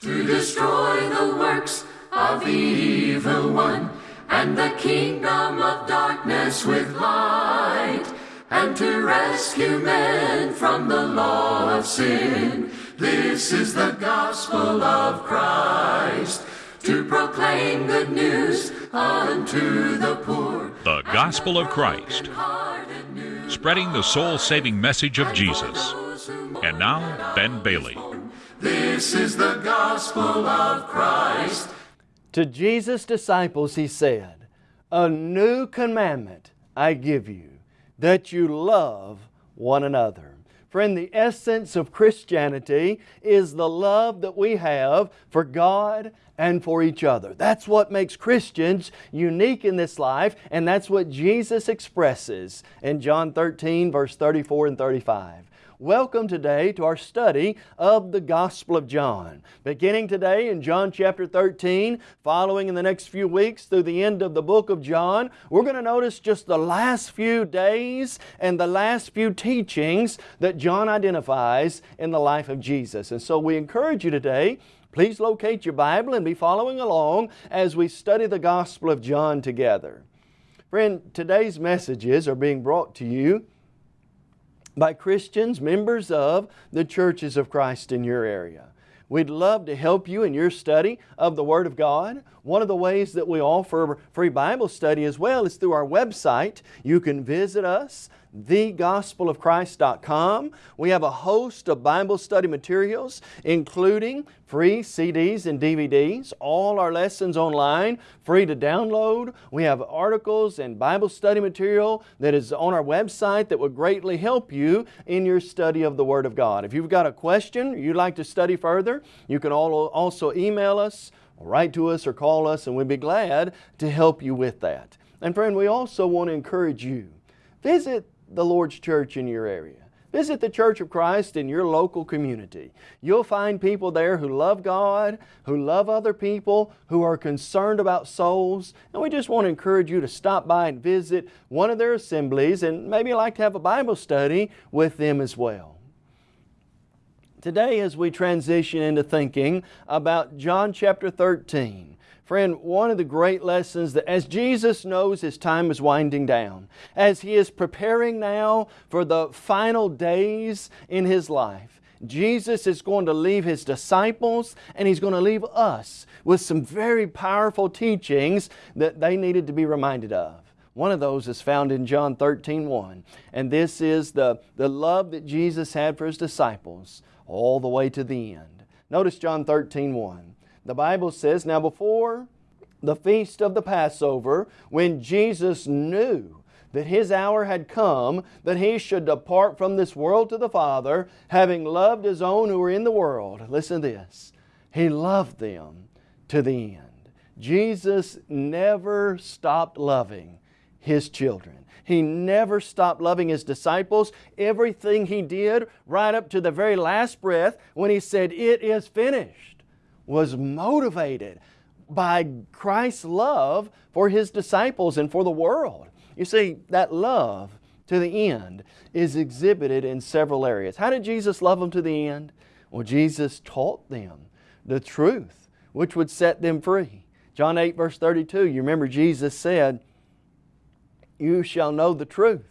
to destroy the works of the evil one and the kingdom of darkness with light and to rescue men from the law of sin. This is the gospel of Christ to proclaim good news unto the poor. The Gospel of Christ, spreading the soul saving message of Jesus. And now, Ben Bailey. This is the gospel of Christ. To Jesus' disciples he said, A new commandment I give you, that you love one another. Friend, the essence of Christianity is the love that we have for God and for each other. That's what makes Christians unique in this life, and that's what Jesus expresses in John 13, verse 34 and 35. Welcome today to our study of the Gospel of John. Beginning today in John chapter 13, following in the next few weeks through the end of the book of John, we're going to notice just the last few days and the last few teachings that John identifies in the life of Jesus. And so we encourage you today Please locate your Bible and be following along as we study the Gospel of John together. Friend, today's messages are being brought to you by Christians, members of the churches of Christ in your area. We'd love to help you in your study of the Word of God. One of the ways that we offer free Bible study as well is through our website. You can visit us thegospelofchrist.com. We have a host of Bible study materials, including free CDs and DVDs, all our lessons online, free to download. We have articles and Bible study material that is on our website that would greatly help you in your study of the Word of God. If you've got a question you'd like to study further, you can also email us, write to us, or call us, and we'd be glad to help you with that. And friend, we also want to encourage you. Visit the Lord's church in your area. Visit the Church of Christ in your local community. You'll find people there who love God, who love other people, who are concerned about souls. And we just want to encourage you to stop by and visit one of their assemblies and maybe like to have a Bible study with them as well. Today as we transition into thinking about John chapter 13, Friend, one of the great lessons that as Jesus knows His time is winding down, as He is preparing now for the final days in His life, Jesus is going to leave His disciples and He's going to leave us with some very powerful teachings that they needed to be reminded of. One of those is found in John 13, 1. And this is the, the love that Jesus had for His disciples all the way to the end. Notice John 13, 1. The Bible says, Now before the feast of the Passover, when Jesus knew that His hour had come, that He should depart from this world to the Father, having loved His own who were in the world. Listen to this. He loved them to the end. Jesus never stopped loving His children. He never stopped loving His disciples. Everything He did, right up to the very last breath, when He said, It is finished was motivated by Christ's love for His disciples and for the world. You see, that love to the end is exhibited in several areas. How did Jesus love them to the end? Well, Jesus taught them the truth, which would set them free. John 8 verse 32, you remember Jesus said, You shall know the truth,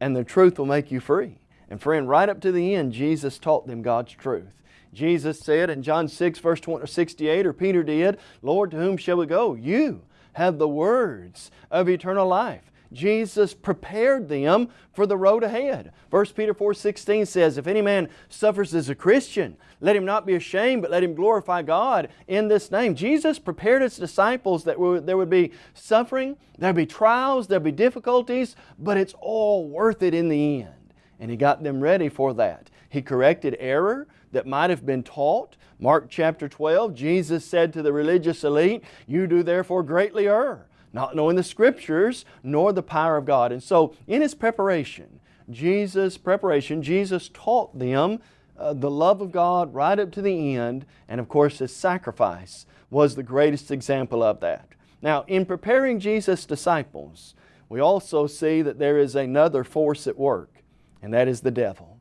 and the truth will make you free. And friend, right up to the end, Jesus taught them God's truth. Jesus said in John 6 verse 68, or Peter did, Lord, to whom shall we go? You have the words of eternal life. Jesus prepared them for the road ahead. 1 Peter 4, 16 says, If any man suffers as a Christian, let him not be ashamed, but let him glorify God in this name. Jesus prepared His disciples that there would be suffering, there would be trials, there would be difficulties, but it's all worth it in the end. And He got them ready for that. He corrected error that might have been taught. Mark chapter 12, Jesus said to the religious elite, You do therefore greatly err, not knowing the Scriptures nor the power of God. And so in His preparation, Jesus' preparation, Jesus taught them uh, the love of God right up to the end, and of course His sacrifice was the greatest example of that. Now, in preparing Jesus' disciples, we also see that there is another force at work, and that is the devil.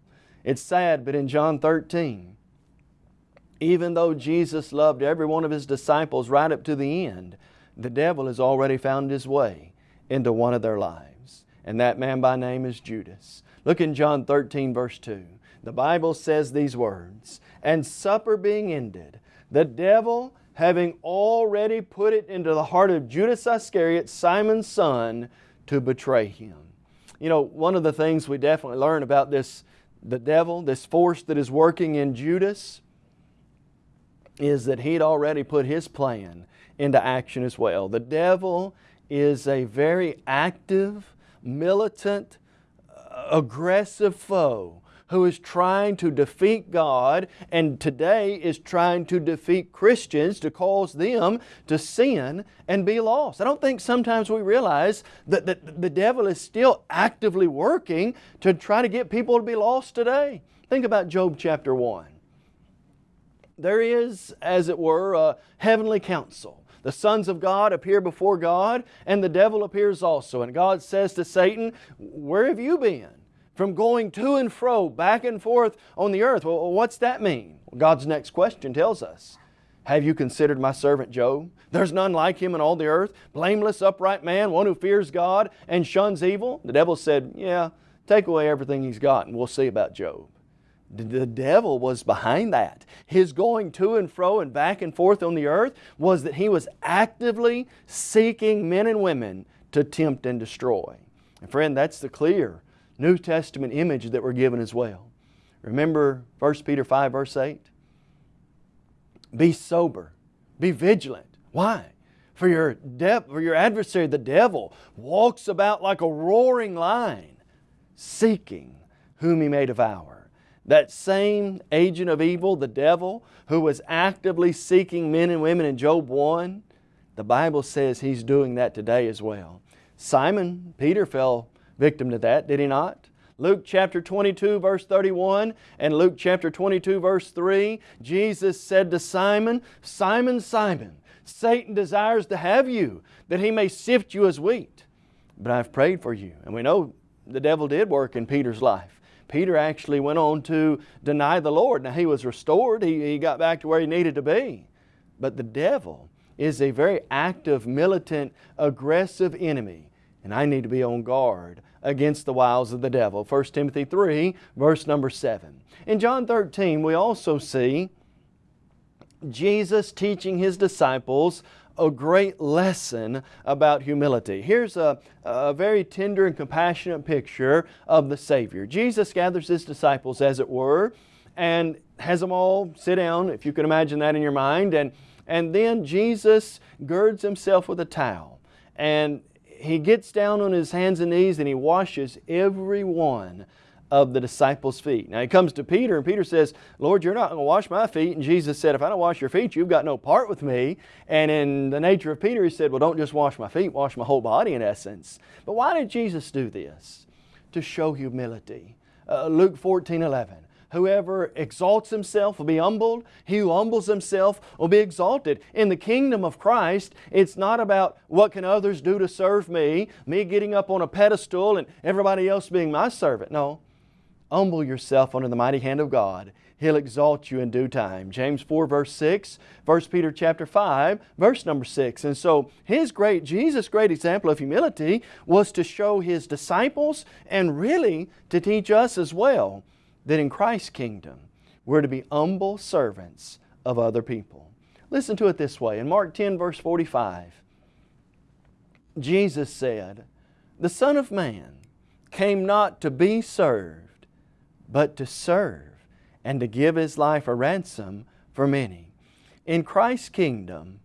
It's sad, but in John 13, Even though Jesus loved every one of His disciples right up to the end, the devil has already found his way into one of their lives. And that man by name is Judas. Look in John 13 verse 2. The Bible says these words, And supper being ended, the devil having already put it into the heart of Judas Iscariot, Simon's son, to betray Him. You know, one of the things we definitely learn about this, the devil, this force that is working in Judas, is that he'd already put his plan into action as well. The devil is a very active, militant, uh, aggressive foe who is trying to defeat God and today is trying to defeat Christians to cause them to sin and be lost. I don't think sometimes we realize that the, devil is still actively working to try to get people to be lost today. Think about Job chapter 1. There is, as it were, a heavenly council the sons of God appear before God, and the devil appears also. And God says to Satan, Where have you been? From going to and fro, back and forth on the earth. Well, what's that mean? Well, God's next question tells us. Have you considered my servant Job? There's none like him in all the earth, blameless, upright man, one who fears God and shuns evil. The devil said, Yeah, take away everything he's got and we'll see about Job. The devil was behind that. His going to and fro and back and forth on the earth was that he was actively seeking men and women to tempt and destroy. And friend, that's the clear New Testament image that we're given as well. Remember 1 Peter 5 verse 8? Be sober, be vigilant. Why? For your, for your adversary, the devil, walks about like a roaring lion, seeking whom he may devour. That same agent of evil, the devil, who was actively seeking men and women in Job 1, the Bible says he's doing that today as well. Simon, Peter fell victim to that, did he not? Luke chapter 22 verse 31 and Luke chapter 22 verse 3, Jesus said to Simon, Simon, Simon, Satan desires to have you, that he may sift you as wheat. But I've prayed for you. And we know the devil did work in Peter's life. Peter actually went on to deny the Lord. Now he was restored, he, he got back to where he needed to be. But the devil is a very active, militant, aggressive enemy. And I need to be on guard against the wiles of the devil. 1 Timothy 3, verse number 7. In John 13, we also see Jesus teaching His disciples a great lesson about humility. Here's a, a very tender and compassionate picture of the Savior. Jesus gathers His disciples, as it were, and has them all sit down, if you can imagine that in your mind, and, and then Jesus girds Himself with a towel, and He gets down on His hands and knees and He washes every one of the disciples' feet. Now he comes to Peter and Peter says, Lord, you're not going to wash my feet. And Jesus said, if I don't wash your feet, you've got no part with me. And in the nature of Peter, he said, well, don't just wash my feet, wash my whole body in essence. But why did Jesus do this? To show humility. Uh, Luke 14, 11. Whoever exalts himself will be humbled. He who humbles himself will be exalted. In the kingdom of Christ, it's not about what can others do to serve me, me getting up on a pedestal and everybody else being my servant. No, Humble yourself under the mighty hand of God. He'll exalt you in due time. James 4 verse 6, 1 Peter chapter 5 verse number 6. And so His great, Jesus' great example of humility was to show His disciples and really to teach us as well that in Christ's kingdom we're to be humble servants of other people. Listen to it this way. In Mark 10 verse 45, Jesus said, The Son of Man came not to be served, but to serve and to give His life a ransom for many. In Christ's kingdom,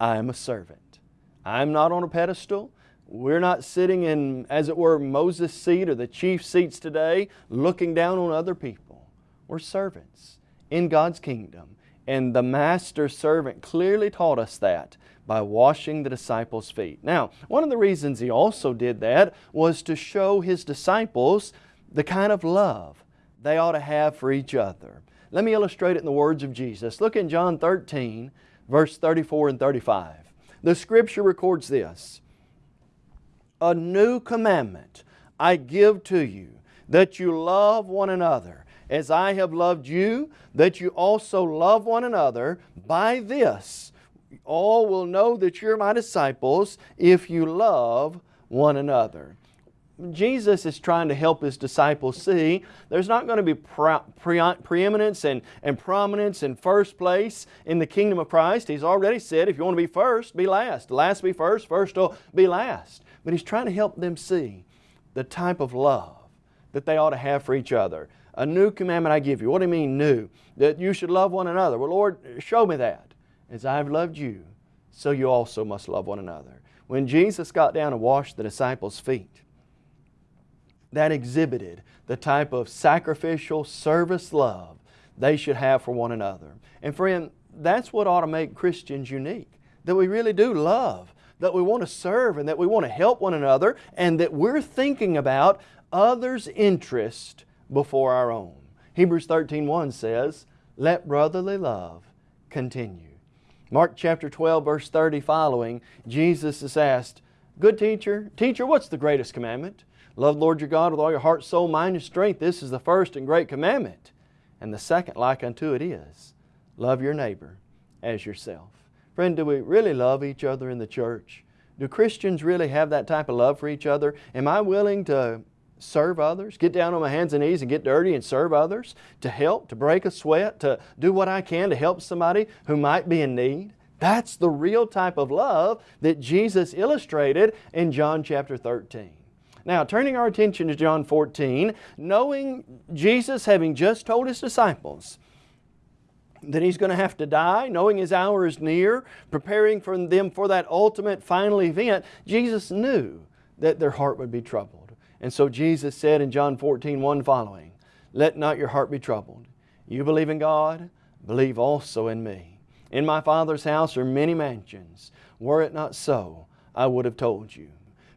I am a servant. I'm not on a pedestal. We're not sitting in, as it were, Moses' seat or the chief seats today looking down on other people. We're servants in God's kingdom. And the master servant clearly taught us that by washing the disciples' feet. Now, one of the reasons he also did that was to show his disciples the kind of love they ought to have for each other. Let me illustrate it in the words of Jesus. Look in John 13, verse 34 and 35. The Scripture records this, A new commandment I give to you, that you love one another as I have loved you, that you also love one another. By this, all will know that you're my disciples if you love one another. Jesus is trying to help His disciples see there's not going to be pre pre preeminence and, and prominence and first place in the kingdom of Christ. He's already said if you want to be first, be last. Last be first, first will be last. But He's trying to help them see the type of love that they ought to have for each other. A new commandment I give you. What do you mean new? That you should love one another. Well, Lord, show me that. As I've loved you, so you also must love one another. When Jesus got down and washed the disciples' feet, that exhibited the type of sacrificial service love they should have for one another. And friend, that's what ought to make Christians unique. That we really do love, that we want to serve and that we want to help one another and that we're thinking about others' interest before our own. Hebrews 13.1 says, Let brotherly love continue. Mark chapter 12 verse 30 following, Jesus is asked, Good teacher, teacher, what's the greatest commandment? Love Lord your God with all your heart, soul, mind, and strength. This is the first and great commandment. And the second like unto it is, love your neighbor as yourself. Friend, do we really love each other in the church? Do Christians really have that type of love for each other? Am I willing to serve others, get down on my hands and knees and get dirty and serve others, to help, to break a sweat, to do what I can to help somebody who might be in need? That's the real type of love that Jesus illustrated in John chapter 13. Now, turning our attention to John 14, knowing Jesus having just told His disciples that He's going to have to die, knowing His hour is near, preparing for them for that ultimate final event, Jesus knew that their heart would be troubled. And so Jesus said in John 14, 1 following, Let not your heart be troubled. You believe in God, believe also in me. In my Father's house are many mansions. Were it not so, I would have told you.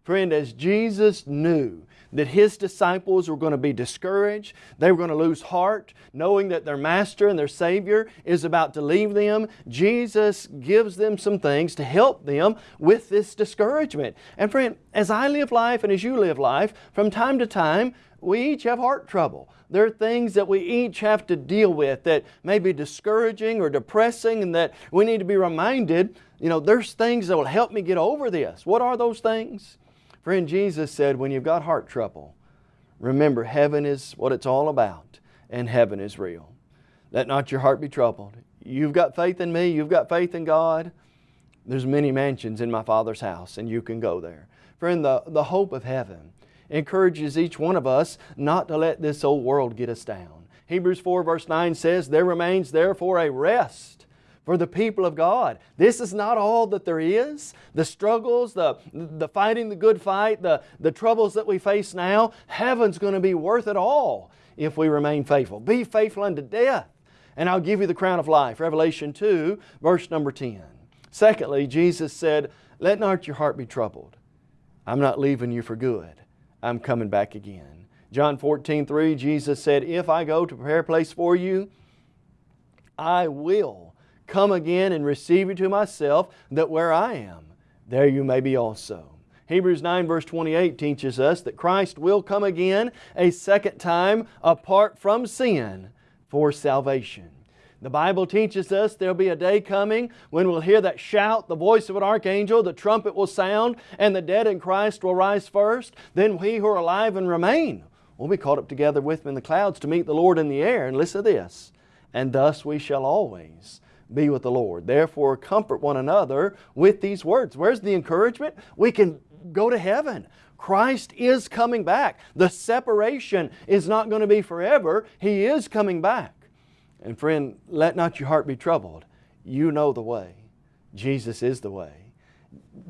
Friend, as Jesus knew that His disciples were going to be discouraged, they were going to lose heart, knowing that their Master and their Savior is about to leave them, Jesus gives them some things to help them with this discouragement. And friend, as I live life and as you live life, from time to time, we each have heart trouble. There are things that we each have to deal with that may be discouraging or depressing and that we need to be reminded, you know, there's things that will help me get over this. What are those things? Friend, Jesus said, when you've got heart trouble, remember heaven is what it's all about and heaven is real. Let not your heart be troubled. You've got faith in me, you've got faith in God. There's many mansions in my Father's house and you can go there. Friend, the, the hope of heaven encourages each one of us not to let this old world get us down. Hebrews 4 verse 9 says, There remains therefore a rest for the people of God. This is not all that there is. The struggles, the, the fighting the good fight, the, the troubles that we face now, heaven's going to be worth it all if we remain faithful. Be faithful unto death, and I'll give you the crown of life. Revelation 2, verse number 10. Secondly, Jesus said, Let not your heart be troubled. I'm not leaving you for good. I'm coming back again. John 14, 3, Jesus said, If I go to prepare a place for you, I will come again and receive you to myself, that where I am, there you may be also. Hebrews 9 verse 28 teaches us that Christ will come again a second time apart from sin for salvation. The Bible teaches us there'll be a day coming when we'll hear that shout, the voice of an archangel, the trumpet will sound, and the dead in Christ will rise first. Then we who are alive and remain will be caught up together with them in the clouds to meet the Lord in the air. And listen to this, and thus we shall always be with the Lord. Therefore, comfort one another with these words. Where's the encouragement? We can go to heaven. Christ is coming back. The separation is not going to be forever. He is coming back. And friend, let not your heart be troubled. You know the way. Jesus is the way.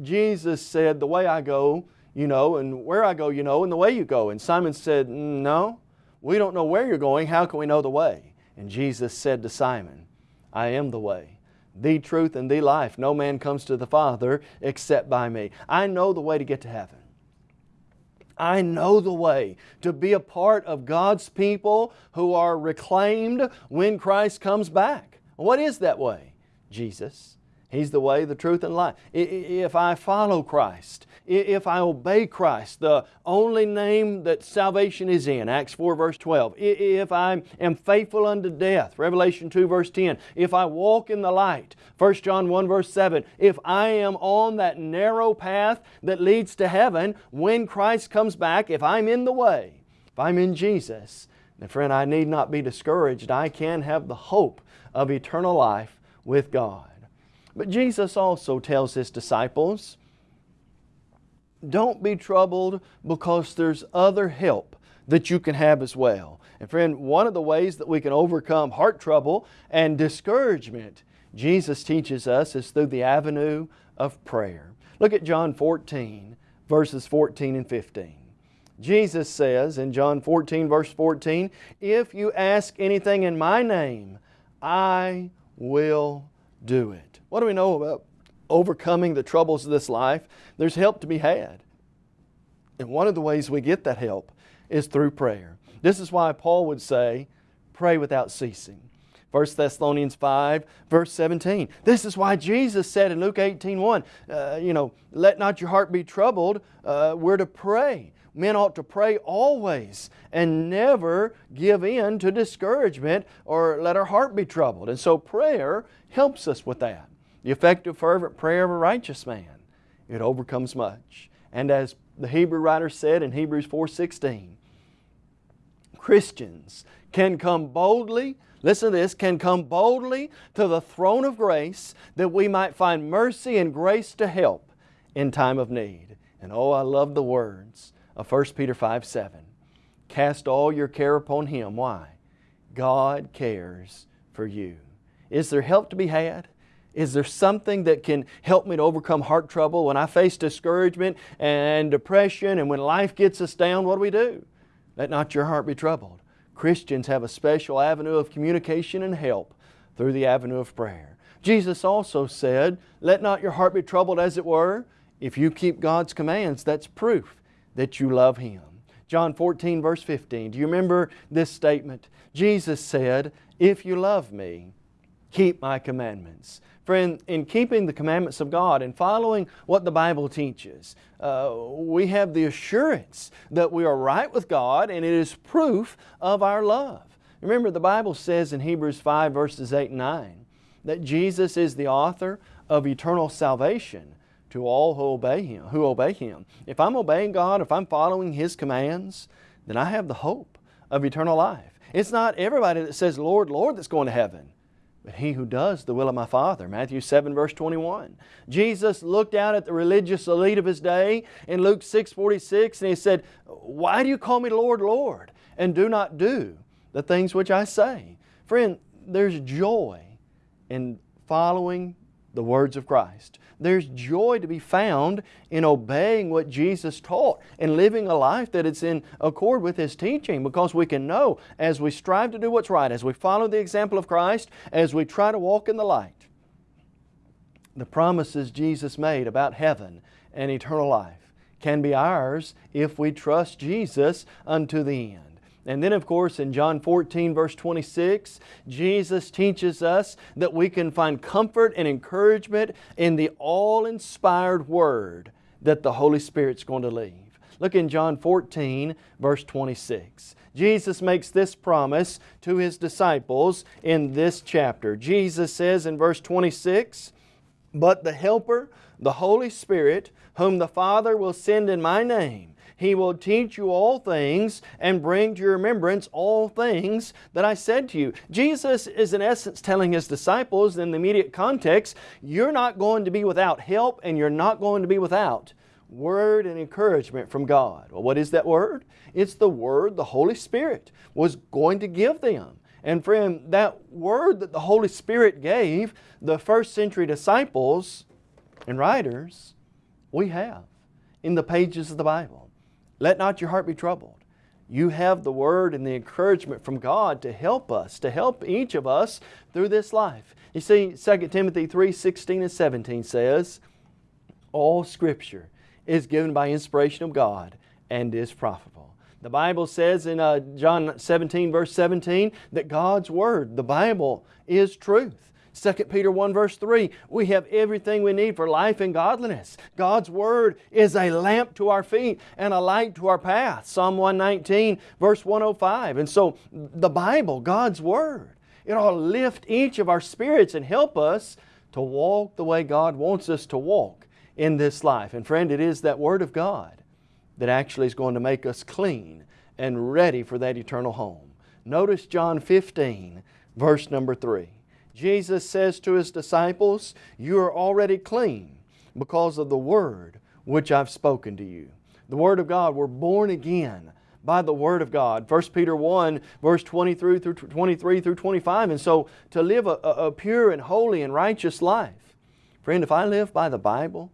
Jesus said, the way I go, you know, and where I go, you know, and the way you go. And Simon said, mm, no, we don't know where you're going. How can we know the way? And Jesus said to Simon, I am the way, the truth, and the life. No man comes to the Father except by me. I know the way to get to heaven. I know the way to be a part of God's people who are reclaimed when Christ comes back. What is that way? Jesus. He's the way, the truth, and life. If I follow Christ, if I obey Christ, the only name that salvation is in, Acts 4 verse 12. If I am faithful unto death, Revelation 2 verse 10. If I walk in the light, 1 John 1 verse 7. If I am on that narrow path that leads to heaven, when Christ comes back, if I'm in the way, if I'm in Jesus, then friend, I need not be discouraged. I can have the hope of eternal life with God. But Jesus also tells His disciples, don't be troubled because there's other help that you can have as well. And friend, one of the ways that we can overcome heart trouble and discouragement, Jesus teaches us, is through the avenue of prayer. Look at John 14, verses 14 and 15. Jesus says in John 14, verse 14, If you ask anything in my name, I will do it. What do we know about overcoming the troubles of this life? There's help to be had. And one of the ways we get that help is through prayer. This is why Paul would say, pray without ceasing. 1 Thessalonians 5, verse 17. This is why Jesus said in Luke 18, 1, uh, you know, let not your heart be troubled. Uh, we're to pray. Men ought to pray always and never give in to discouragement or let our heart be troubled. And so prayer helps us with that. The effective fervent prayer of a righteous man, it overcomes much. And as the Hebrew writer said in Hebrews 4.16, Christians can come boldly, listen to this, can come boldly to the throne of grace that we might find mercy and grace to help in time of need. And oh, I love the words of 1 Peter 5, 7. Cast all your care upon Him. Why? God cares for you. Is there help to be had? Is there something that can help me to overcome heart trouble? When I face discouragement and depression and when life gets us down, what do we do? Let not your heart be troubled. Christians have a special avenue of communication and help through the avenue of prayer. Jesus also said, let not your heart be troubled as it were. If you keep God's commands, that's proof that you love Him. John 14 verse 15. Do you remember this statement? Jesus said, if you love me, keep my commandments. Friend, in keeping the commandments of God and following what the Bible teaches, uh, we have the assurance that we are right with God and it is proof of our love. Remember the Bible says in Hebrews 5 verses 8 and 9 that Jesus is the author of eternal salvation to all who obey Him. Who obey Him. If I'm obeying God, if I'm following His commands, then I have the hope of eternal life. It's not everybody that says, Lord, Lord, that's going to heaven but he who does the will of my Father. Matthew 7 verse 21. Jesus looked out at the religious elite of His day in Luke 6 46 and He said, Why do you call me Lord, Lord, and do not do the things which I say? Friend, there's joy in following the words of Christ. There's joy to be found in obeying what Jesus taught and living a life that is in accord with His teaching because we can know as we strive to do what's right, as we follow the example of Christ, as we try to walk in the light, the promises Jesus made about heaven and eternal life can be ours if we trust Jesus unto the end. And then of course in John 14 verse 26, Jesus teaches us that we can find comfort and encouragement in the all-inspired Word that the Holy Spirit's going to leave. Look in John 14 verse 26. Jesus makes this promise to His disciples in this chapter. Jesus says in verse 26, But the Helper, the Holy Spirit, whom the Father will send in my name, he will teach you all things and bring to your remembrance all things that I said to you. Jesus is in essence telling His disciples in the immediate context, you're not going to be without help and you're not going to be without word and encouragement from God. Well, what is that word? It's the word the Holy Spirit was going to give them. And friend, that word that the Holy Spirit gave the first century disciples and writers, we have in the pages of the Bible. Let not your heart be troubled. You have the Word and the encouragement from God to help us, to help each of us through this life. You see, 2 Timothy 3, 16 and 17 says, All Scripture is given by inspiration of God and is profitable. The Bible says in uh, John 17 verse 17 that God's Word, the Bible, is truth. 2 Peter 1 verse 3, we have everything we need for life and godliness. God's Word is a lamp to our feet and a light to our path. Psalm 119 verse 105. And so the Bible, God's Word, it ought to lift each of our spirits and help us to walk the way God wants us to walk in this life. And friend, it is that Word of God that actually is going to make us clean and ready for that eternal home. Notice John 15, verse number 3. Jesus says to His disciples, You are already clean because of the Word which I've spoken to you. The Word of God, we're born again by the Word of God. 1 Peter 1 verse 23 through 23 through 25. And so to live a, a, pure and holy and righteous life. Friend, if I live by the Bible,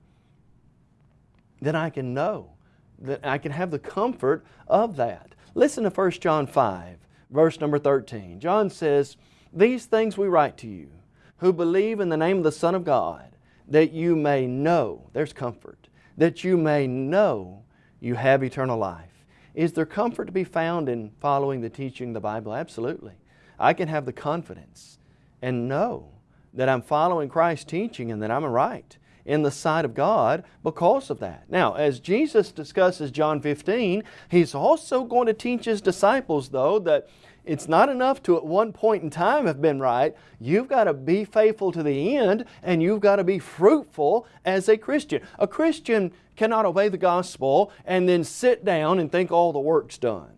then I can know, that I can have the comfort of that. Listen to 1 John 5, verse number 13. John says, These things we write to you, who believe in the name of the Son of God, that you may know, there's comfort, that you may know you have eternal life. Is there comfort to be found in following the teaching of the Bible? Absolutely. I can have the confidence and know that I'm following Christ's teaching and that I'm right in the sight of God because of that. Now, as Jesus discusses John 15, He's also going to teach His disciples, though, that it's not enough to at one point in time have been right. You've got to be faithful to the end and you've got to be fruitful as a Christian. A Christian cannot obey the gospel and then sit down and think all the work's done.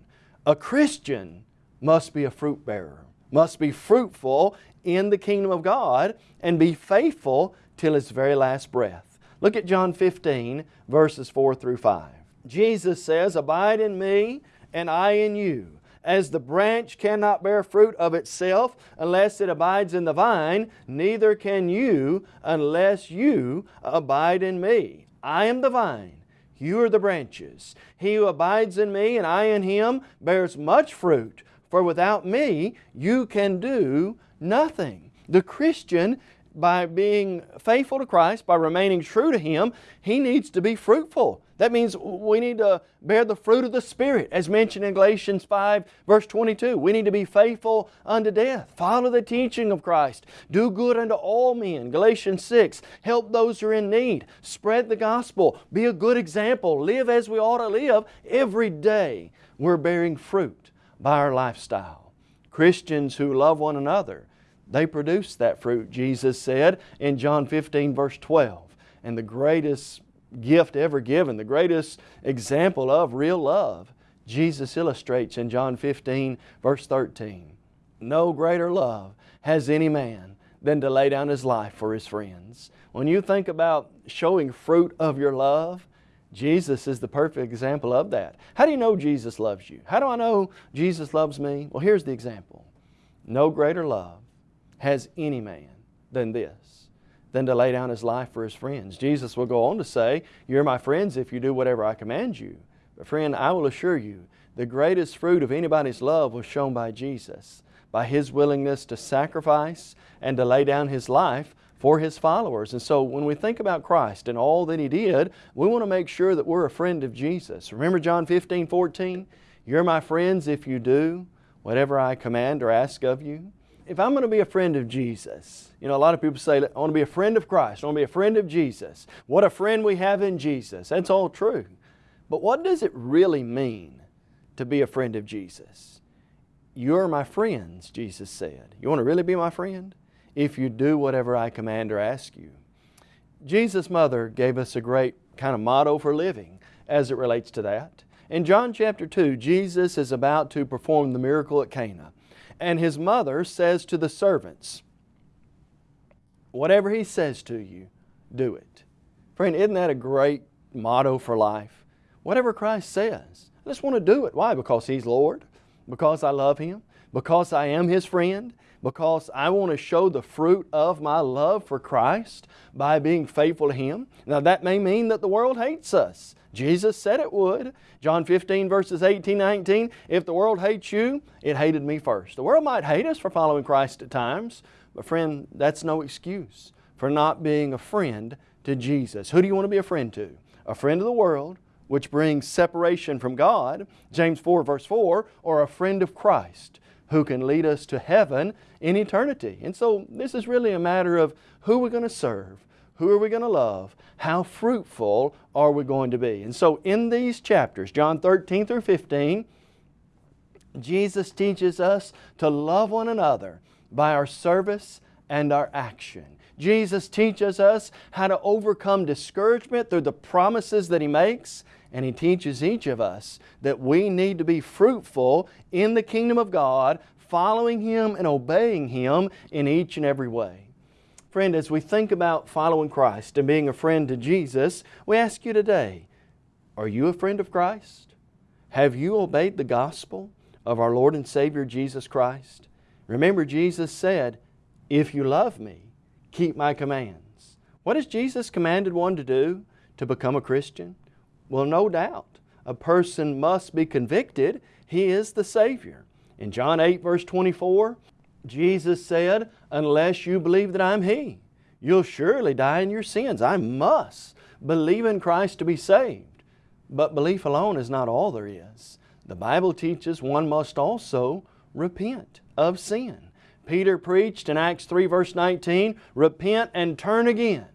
A Christian must be a fruit bearer, must be fruitful in the kingdom of God and be faithful till his very last breath. Look at John 15, verses 4 through 5. Jesus says, Abide in me, and I in you. As the branch cannot bear fruit of itself unless it abides in the vine, neither can you unless you abide in me. I am the vine, you are the branches. He who abides in me and I in him bears much fruit, for without me you can do nothing. The Christian by being faithful to Christ, by remaining true to Him, he needs to be fruitful. That means we need to bear the fruit of the Spirit, as mentioned in Galatians 5, verse 22. We need to be faithful unto death. Follow the teaching of Christ. Do good unto all men. Galatians 6, help those who are in need. Spread the gospel. Be a good example. Live as we ought to live. Every day we're bearing fruit by our lifestyle. Christians who love one another they produce that fruit, Jesus said in John 15 verse 12. And the greatest gift ever given, the greatest example of real love, Jesus illustrates in John 15 verse 13. No greater love has any man than to lay down his life for his friends. When you think about showing fruit of your love, Jesus is the perfect example of that. How do you know Jesus loves you? How do I know Jesus loves me? Well, here's the example. No greater love has any man than this, than to lay down his life for his friends. Jesus will go on to say, You're my friends if you do whatever I command you. But friend, I will assure you, the greatest fruit of anybody's love was shown by Jesus, by His willingness to sacrifice and to lay down His life for His followers. And so when we think about Christ and all that He did, we want to make sure that we're a friend of Jesus. Remember John 15, 14? You're my friends if you do whatever I command or ask of you if I'm going to be a friend of Jesus, you know, a lot of people say, I want to be a friend of Christ, I want to be a friend of Jesus. What a friend we have in Jesus. That's all true. But what does it really mean to be a friend of Jesus? You're my friends, Jesus said. You want to really be my friend? If you do whatever I command or ask you. Jesus' mother gave us a great kind of motto for living as it relates to that. In John chapter 2, Jesus is about to perform the miracle at Cana. And his mother says to the servants, Whatever he says to you, do it. Friend, isn't that a great motto for life? Whatever Christ says, I just want to do it. Why? Because He's Lord, because I love Him, because I am His friend, because I want to show the fruit of my love for Christ by being faithful to Him. Now that may mean that the world hates us. Jesus said it would. John 15 verses 18, 19, if the world hates you, it hated me first. The world might hate us for following Christ at times, but friend, that's no excuse for not being a friend to Jesus. Who do you want to be a friend to? A friend of the world, which brings separation from God, James 4 verse 4, or a friend of Christ, who can lead us to heaven in eternity. And so this is really a matter of who we're going to serve, who are we going to love, how fruitful are we going to be. And so in these chapters, John 13 through 15, Jesus teaches us to love one another by our service and our action. Jesus teaches us how to overcome discouragement through the promises that He makes, and He teaches each of us that we need to be fruitful in the kingdom of God, following Him and obeying Him in each and every way. Friend, as we think about following Christ and being a friend to Jesus, we ask you today, are you a friend of Christ? Have you obeyed the gospel of our Lord and Savior Jesus Christ? Remember Jesus said, if you love me, keep my commands. What has Jesus commanded one to do to become a Christian? Well, no doubt. A person must be convicted. He is the Savior. In John 8 verse 24, Jesus said, unless you believe that I'm He, you'll surely die in your sins. I must believe in Christ to be saved. But belief alone is not all there is. The Bible teaches one must also repent of sin. Peter preached in Acts 3 verse 19, Repent and turn again,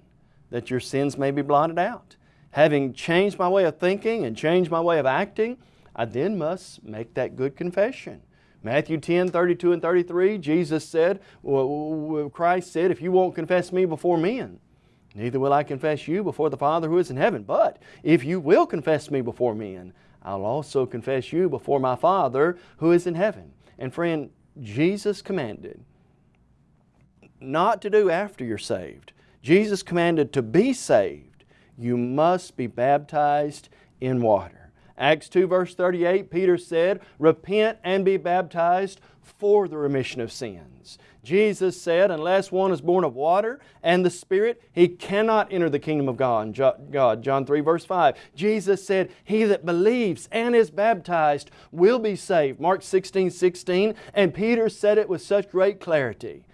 that your sins may be blotted out. Having changed my way of thinking and changed my way of acting, I then must make that good confession. Matthew 10, 32 and 33, Jesus said, Christ said, if you won't confess me before men, neither will I confess you before the Father who is in heaven. But if you will confess me before men, I'll also confess you before my Father who is in heaven. And friend, Jesus commanded not to do after you're saved. Jesus commanded to be saved. You must be baptized in water. Acts 2 verse 38, Peter said, Repent and be baptized for the remission of sins. Jesus said, unless one is born of water and the Spirit, he cannot enter the kingdom of God. John 3 verse 5. Jesus said, he that believes and is baptized will be saved. Mark 16, 16. And Peter said it with such great clarity.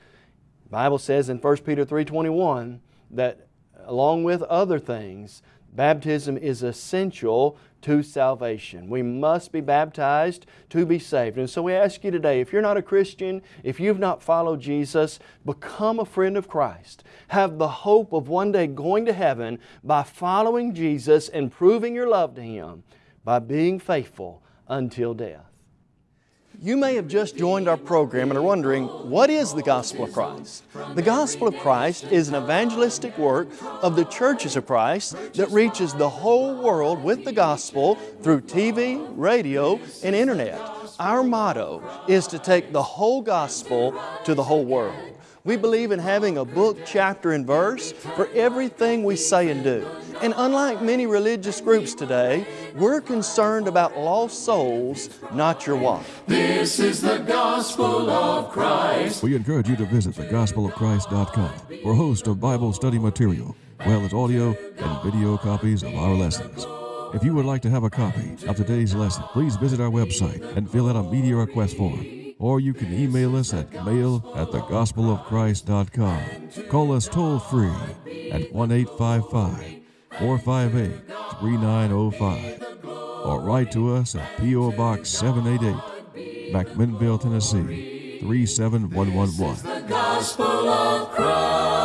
The Bible says in 1 Peter 3.21 that along with other things, baptism is essential to salvation. We must be baptized to be saved. And so we ask you today, if you're not a Christian, if you've not followed Jesus, become a friend of Christ. Have the hope of one day going to heaven by following Jesus and proving your love to Him by being faithful until death. You may have just joined our program and are wondering, what is the Gospel of Christ? The Gospel of Christ is an evangelistic work of the churches of Christ that reaches the whole world with the Gospel through TV, radio, and Internet. Our motto is to take the whole Gospel to the whole world. We believe in having a book, chapter, and verse for everything we say and do. And unlike many religious groups today, we're concerned about lost souls, not your wallet. This is the gospel of Christ. We encourage you to visit thegospelofchrist.com for a host of Bible study material, well as audio and video copies of our lessons. If you would like to have a copy of today's lesson, please visit our website and fill out a media request form or you can email us at mail at thegospelofchrist.com. Call us toll free at 1 855 458 3905 or write to us at P.O. Box 788, McMinnville, Tennessee 37111.